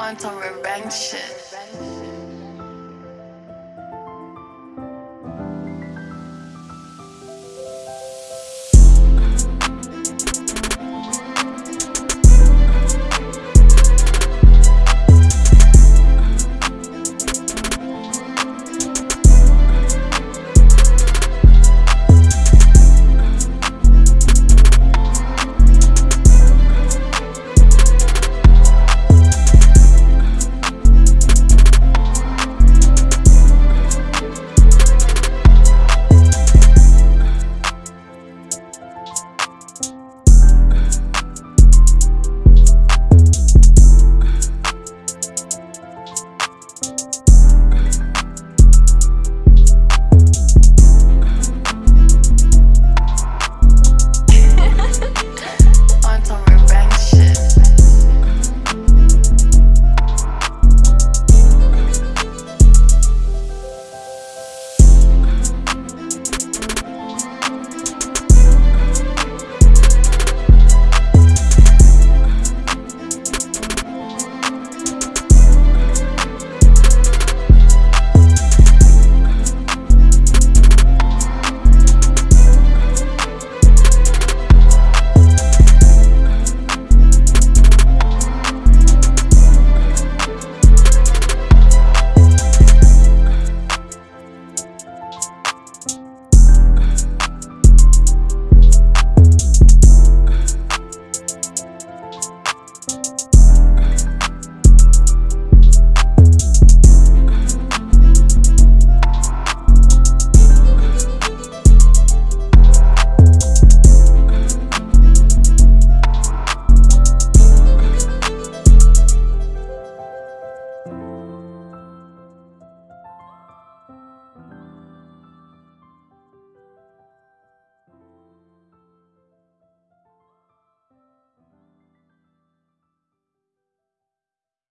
On some revenge shit.